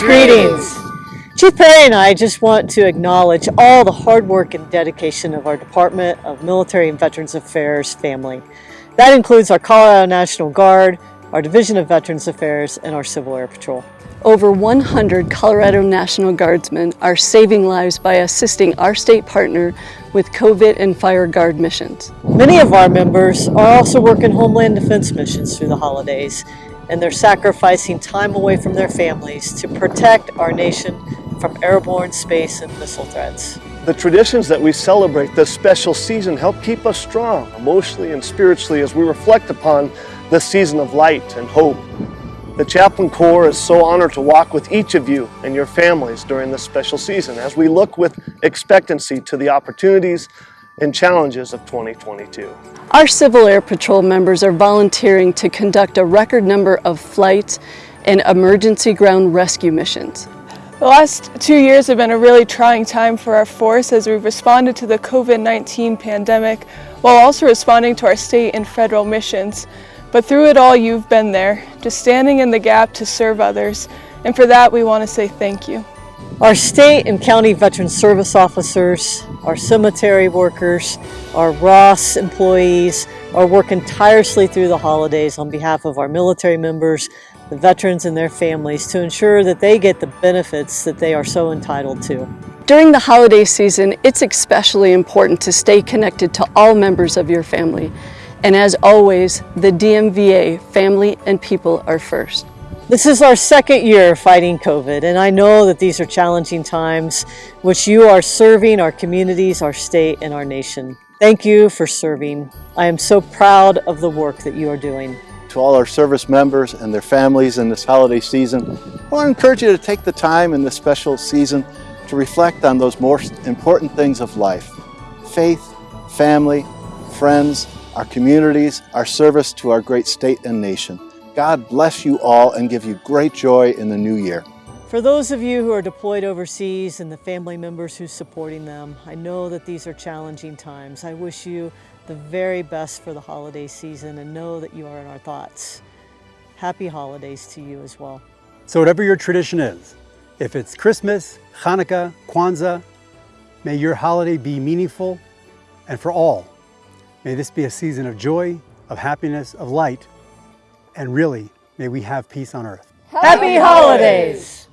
Veterans greetings. Chief Perry and I just want to acknowledge all the hard work and dedication of our Department of Military and Veterans Affairs family. That includes our Colorado National Guard, our Division of Veterans Affairs, and our Civil Air Patrol. Over 100 Colorado National Guardsmen are saving lives by assisting our state partner with COVID and fire guard missions. Many of our members are also working Homeland Defense missions through the holidays, and they're sacrificing time away from their families to protect our nation from airborne space and missile threats. The traditions that we celebrate this special season help keep us strong emotionally and spiritually as we reflect upon this season of light and hope. The Chaplain Corps is so honored to walk with each of you and your families during this special season as we look with expectancy to the opportunities and challenges of 2022. Our Civil Air Patrol members are volunteering to conduct a record number of flights and emergency ground rescue missions. The last two years have been a really trying time for our force as we've responded to the COVID-19 pandemic while also responding to our state and federal missions. But through it all, you've been there, just standing in the gap to serve others. And for that, we want to say thank you. Our state and county veteran service officers, our cemetery workers, our Ross employees are working tirelessly through the holidays on behalf of our military members, the veterans and their families to ensure that they get the benefits that they are so entitled to. During the holiday season, it's especially important to stay connected to all members of your family. And as always, the DMVA family and people are first. This is our second year fighting COVID, and I know that these are challenging times which you are serving our communities, our state, and our nation. Thank you for serving. I am so proud of the work that you are doing. To all our service members and their families in this holiday season, I want to encourage you to take the time in this special season to reflect on those most important things of life. Faith, family, friends, our communities, our service to our great state and nation. God bless you all and give you great joy in the new year. For those of you who are deployed overseas and the family members who's supporting them, I know that these are challenging times. I wish you the very best for the holiday season and know that you are in our thoughts. Happy holidays to you as well. So whatever your tradition is, if it's Christmas, Hanukkah, Kwanzaa, may your holiday be meaningful and for all. May this be a season of joy, of happiness, of light, and really, may we have peace on earth. Happy holidays!